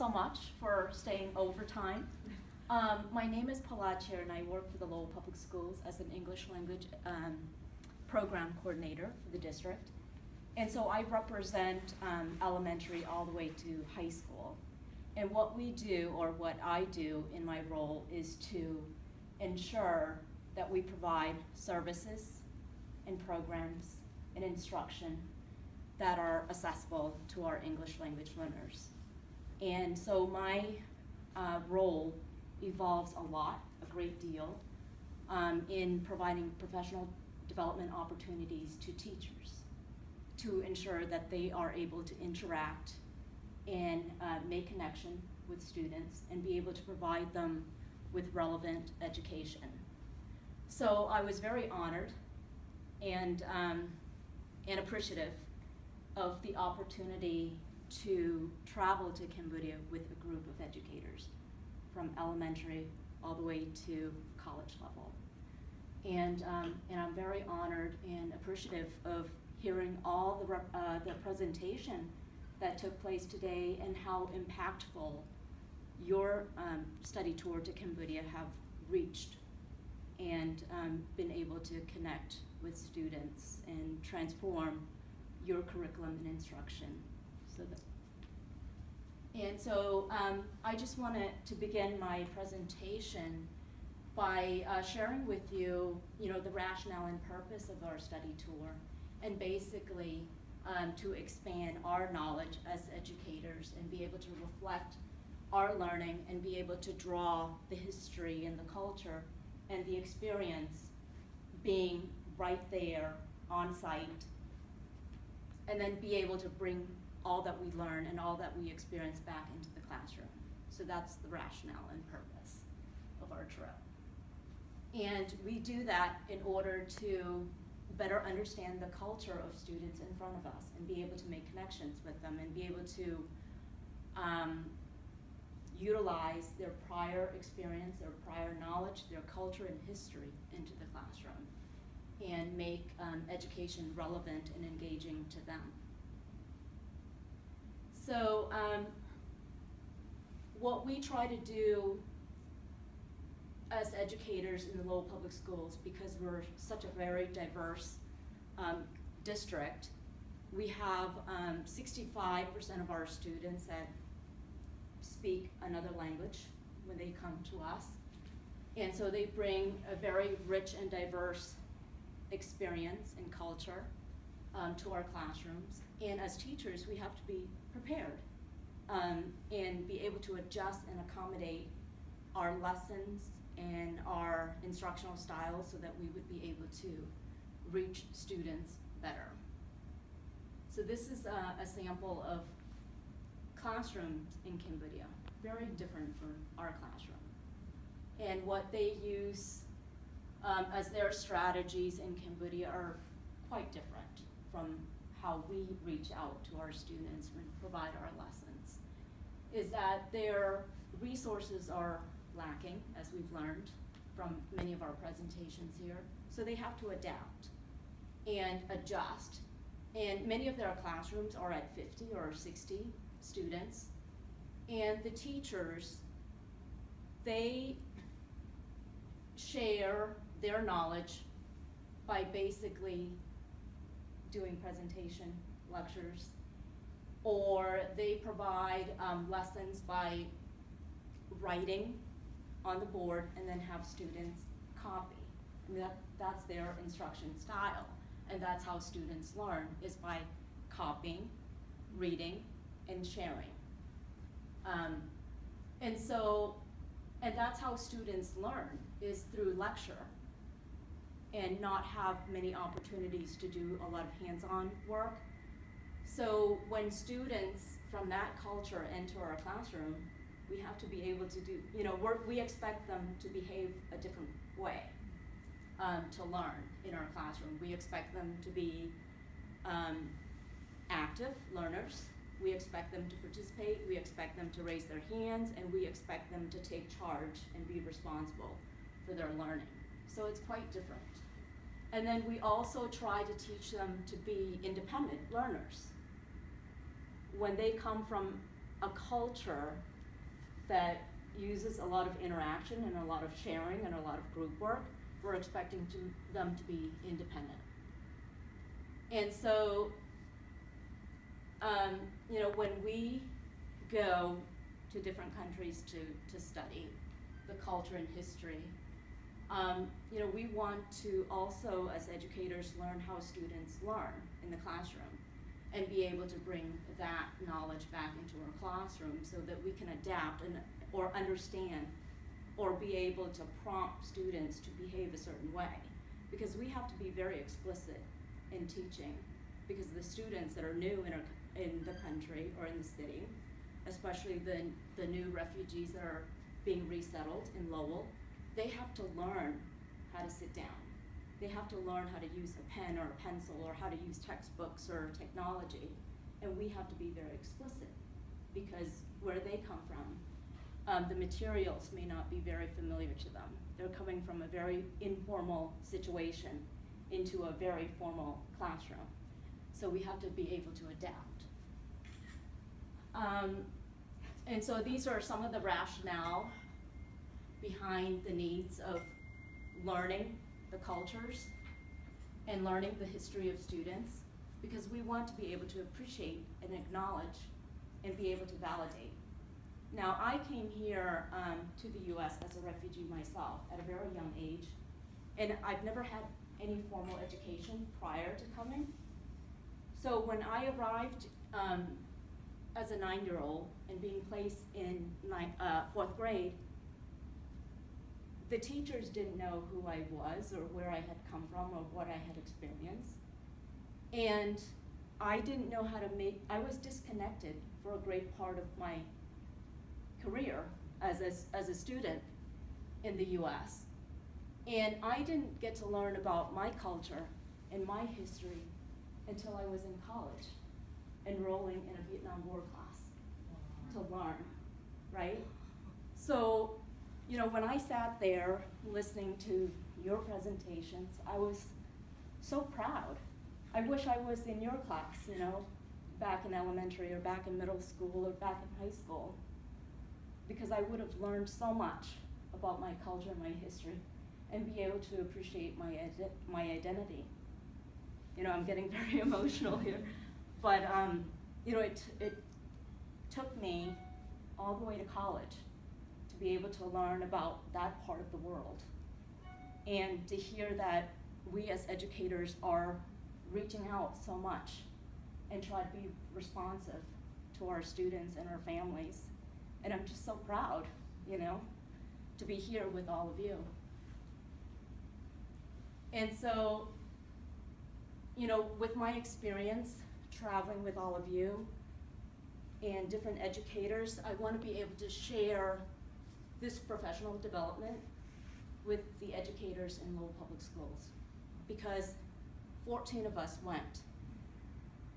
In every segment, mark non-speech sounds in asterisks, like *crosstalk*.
so much for staying overtime. Um, my name is Phala Chea and I work for the Lowell Public Schools as an English language um, program coordinator for the district. And so I represent um, elementary all the way to high school. And what we do, or what I do in my role, is to ensure that we provide services and programs and instruction that are accessible to our English language learners. And so my uh, role evolves a lot, a great deal, um, in providing professional development opportunities to teachers to ensure that they are able to interact and uh, make connection with students and be able to provide them with relevant education. So I was very honored and, um, and appreciative of the opportunity to travel to Cambodia with a group of educators from elementary all the way to college level. And, um, and I'm very honored and appreciative of hearing all the, uh, the presentation that took place today and how impactful your um, study tour to Cambodia have reached and um, been able to connect with students and transform your curriculum and instruction. And so um, I just wanted to begin my presentation by uh, sharing with you, you know, the rationale and purpose of our study tour, and basically um, to expand our knowledge as educators and be able to reflect our learning and be able to draw the history and the culture and the experience being right there on site and then be able to bring all that we learn and all that we experience back into the classroom. So that's the rationale and purpose of our trip. And we do that in order to better understand the culture of students in front of us and be able to make connections with them and be able to um, utilize their prior experience, their prior knowledge, their culture and history into the classroom and make um, education relevant and engaging to them. So um, what we try to do as educators in the Lowell Public Schools, because we're such a very diverse um, district, we have 65% um, of our students that speak another language when they come to us. And so they bring a very rich and diverse experience and culture um, to our classrooms. And as teachers, we have to be prepared um, and be able to adjust and accommodate our lessons and our instructional styles so that we would be able to reach students better. So this is a, a sample of classrooms in Cambodia, very different from our classroom. And what they use um, as their strategies in Cambodia are quite different from how we reach out to our students and provide our lessons. Is that their resources are lacking, as we've learned from many of our presentations here. So they have to adapt and adjust. And many of their classrooms are at 50 or 60 students. And the teachers, they share their knowledge by basically doing presentation lectures, or they provide um, lessons by writing on the board and then have students copy. That, that's their instruction style. And that's how students learn, is by copying, reading, and sharing. Um, and so, and that's how students learn, is through lecture and not have many opportunities to do a lot of hands-on work. So when students from that culture enter our classroom, we have to be able to do, you know, we expect them to behave a different way um, to learn in our classroom. We expect them to be um, active learners. We expect them to participate. We expect them to raise their hands, and we expect them to take charge and be responsible for their learning. So it's quite different. And then we also try to teach them to be independent learners. When they come from a culture that uses a lot of interaction and a lot of sharing and a lot of group work, we're expecting to, them to be independent. And so, um, you know, when we go to different countries to, to study the culture and history, um, you know, we want to also, as educators, learn how students learn in the classroom and be able to bring that knowledge back into our classroom so that we can adapt and or understand or be able to prompt students to behave a certain way. Because we have to be very explicit in teaching because the students that are new in, our, in the country or in the city, especially the, the new refugees that are being resettled in Lowell, they have to learn how to sit down. They have to learn how to use a pen or a pencil or how to use textbooks or technology. And we have to be very explicit because where they come from, um, the materials may not be very familiar to them. They're coming from a very informal situation into a very formal classroom. So we have to be able to adapt. Um, and so these are some of the rationale behind the needs of learning the cultures and learning the history of students because we want to be able to appreciate and acknowledge and be able to validate. Now, I came here um, to the US as a refugee myself at a very young age, and I've never had any formal education prior to coming. So when I arrived um, as a nine-year-old and being placed in ninth, uh, fourth grade, the teachers didn't know who I was or where I had come from or what I had experienced. And I didn't know how to make, I was disconnected for a great part of my career as a, as a student in the US. And I didn't get to learn about my culture and my history until I was in college, enrolling in a Vietnam War class to learn, right? So you know, when I sat there listening to your presentations, I was so proud. I wish I was in your class, you know, back in elementary or back in middle school or back in high school, because I would have learned so much about my culture and my history and be able to appreciate my, my identity. You know, I'm getting *laughs* very emotional here, but um, you know, it, it took me all the way to college be able to learn about that part of the world. And to hear that we as educators are reaching out so much and try to be responsive to our students and our families. And I'm just so proud, you know, to be here with all of you. And so, you know, with my experience traveling with all of you and different educators, I want to be able to share this professional development with the educators in Lowell Public Schools because 14 of us went.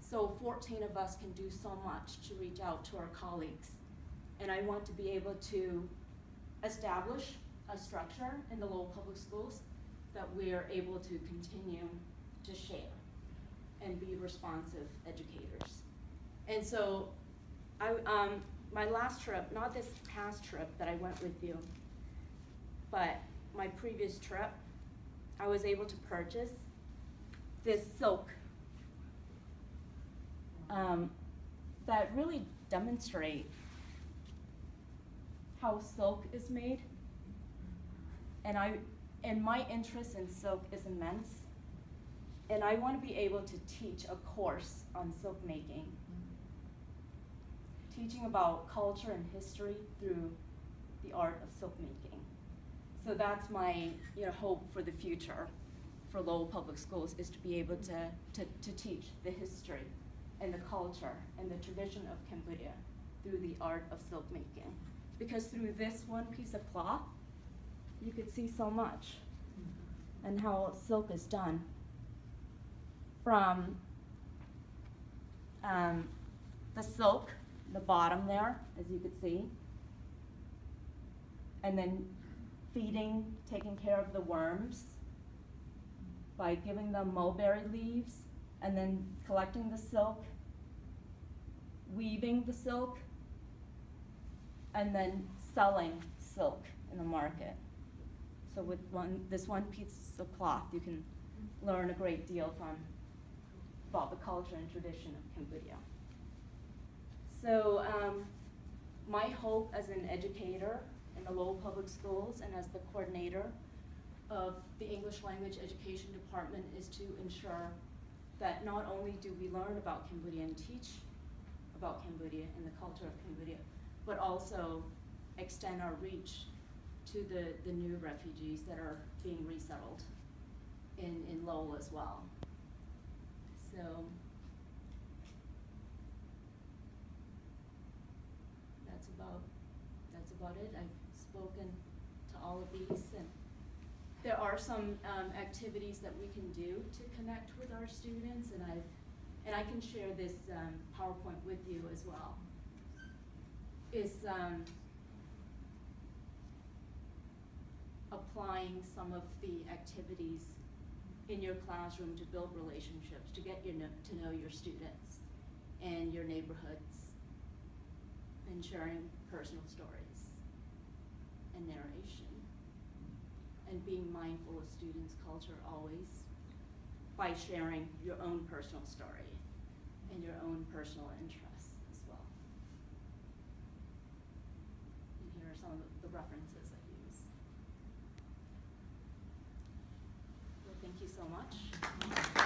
So 14 of us can do so much to reach out to our colleagues. And I want to be able to establish a structure in the Lowell Public Schools that we are able to continue to share and be responsive educators. And so I, um, my last trip, not this past trip that I went with you, but my previous trip, I was able to purchase this silk um, that really demonstrate how silk is made. And I, and my interest in silk is immense. And I want to be able to teach a course on silk making teaching about culture and history through the art of silk making. So that's my you know, hope for the future for Lowell Public Schools is to be able to, to, to teach the history and the culture and the tradition of Cambodia through the art of silk making. Because through this one piece of cloth, you could see so much and how silk is done. From um, the silk the bottom there, as you could see. And then feeding, taking care of the worms by giving them mulberry leaves and then collecting the silk, weaving the silk, and then selling silk in the market. So with one, this one piece of cloth, you can learn a great deal from about the culture and tradition of Cambodia. So um, my hope as an educator in the Lowell Public Schools and as the coordinator of the English Language Education Department is to ensure that not only do we learn about Cambodia and teach about Cambodia and the culture of Cambodia, but also extend our reach to the, the new refugees that are being resettled in, in Lowell as well. So, that's about, that's about it. I've spoken to all of these and there are some, um, activities that we can do to connect with our students and I've, and I can share this, um, PowerPoint with you as well. Is, um, applying some of the activities in your classroom to build relationships, to get your, to know your students and your neighborhoods, and sharing personal stories and narration, and being mindful of students' culture always by sharing your own personal story and your own personal interests as well. And here are some of the- references I use. Well, thank you so much.